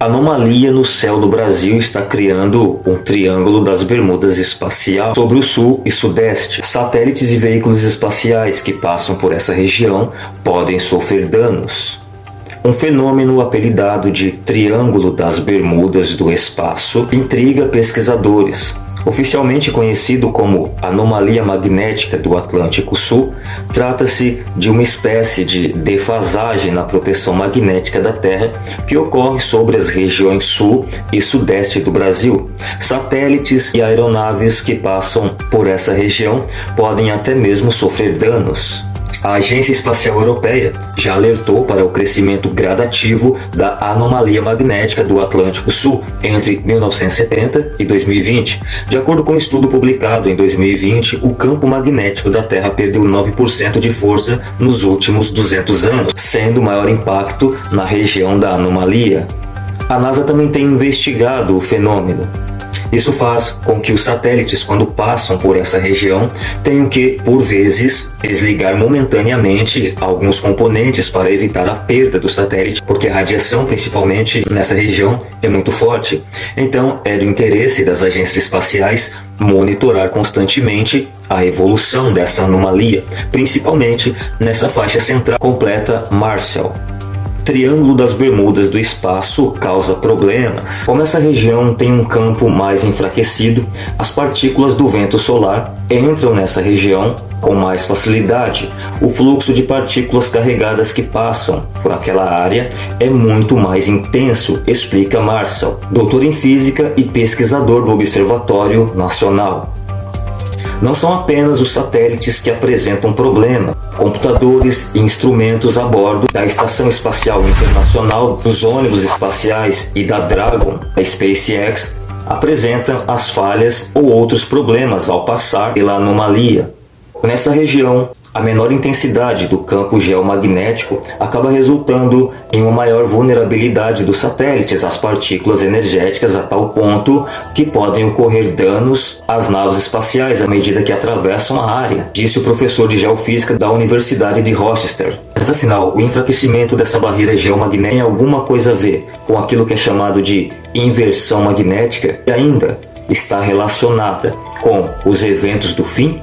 Anomalia no céu do Brasil está criando um triângulo das Bermudas espacial sobre o sul e sudeste. Satélites e veículos espaciais que passam por essa região podem sofrer danos. Um fenômeno apelidado de Triângulo das Bermudas do Espaço intriga pesquisadores. Oficialmente conhecido como anomalia magnética do Atlântico Sul, trata-se de uma espécie de defasagem na proteção magnética da Terra que ocorre sobre as regiões sul e sudeste do Brasil. Satélites e aeronaves que passam por essa região podem até mesmo sofrer danos. A Agência Espacial Europeia já alertou para o crescimento gradativo da anomalia magnética do Atlântico Sul entre 1970 e 2020. De acordo com um estudo publicado em 2020, o campo magnético da Terra perdeu 9% de força nos últimos 200 anos, sendo maior impacto na região da anomalia. A NASA também tem investigado o fenômeno. Isso faz com que os satélites, quando passam por essa região, tenham que, por vezes, desligar momentaneamente alguns componentes para evitar a perda do satélite, porque a radiação, principalmente nessa região, é muito forte. Então, é do interesse das agências espaciais monitorar constantemente a evolução dessa anomalia, principalmente nessa faixa central completa Marshall. Triângulo das Bermudas do espaço causa problemas. Como essa região tem um campo mais enfraquecido, as partículas do vento solar entram nessa região com mais facilidade. O fluxo de partículas carregadas que passam por aquela área é muito mais intenso, explica Marshall, doutor em física e pesquisador do Observatório Nacional. Não são apenas os satélites que apresentam problema. Computadores e instrumentos a bordo da Estação Espacial Internacional, dos ônibus espaciais e da Dragon, a SpaceX, apresentam as falhas ou outros problemas ao passar pela anomalia. Nessa região, a menor intensidade do campo geomagnético acaba resultando em uma maior vulnerabilidade dos satélites às partículas energéticas a tal ponto que podem ocorrer danos às naves espaciais à medida que atravessam a área, disse o professor de geofísica da Universidade de Rochester. Mas afinal, o enfraquecimento dessa barreira geomagnética tem alguma coisa a ver com aquilo que é chamado de inversão magnética e ainda está relacionada com os eventos do fim